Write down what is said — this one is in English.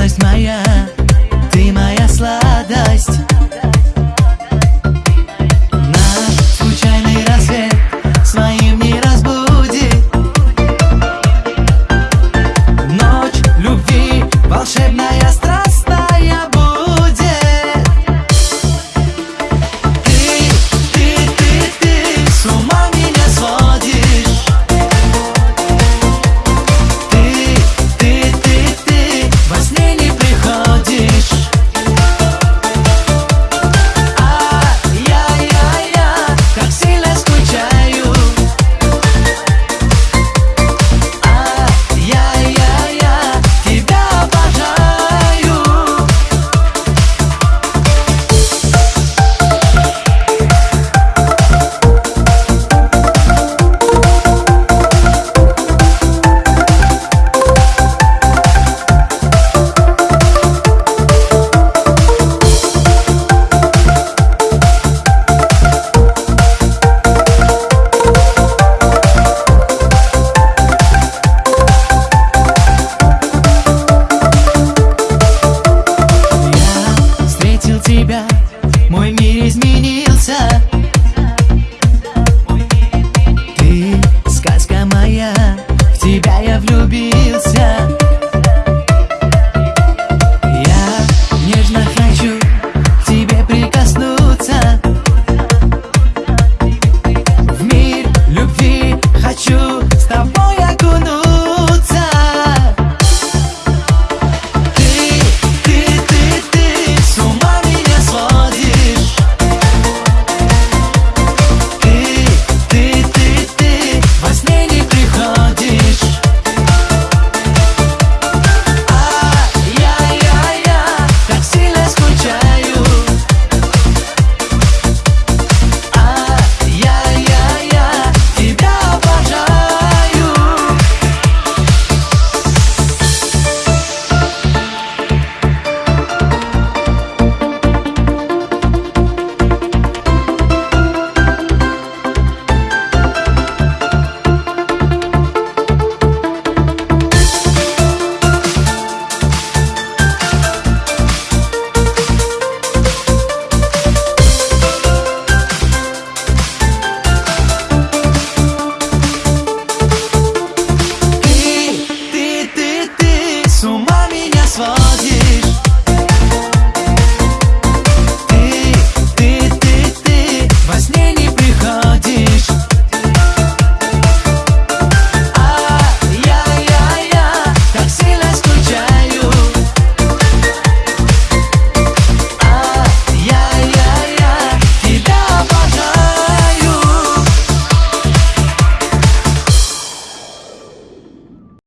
My Maya.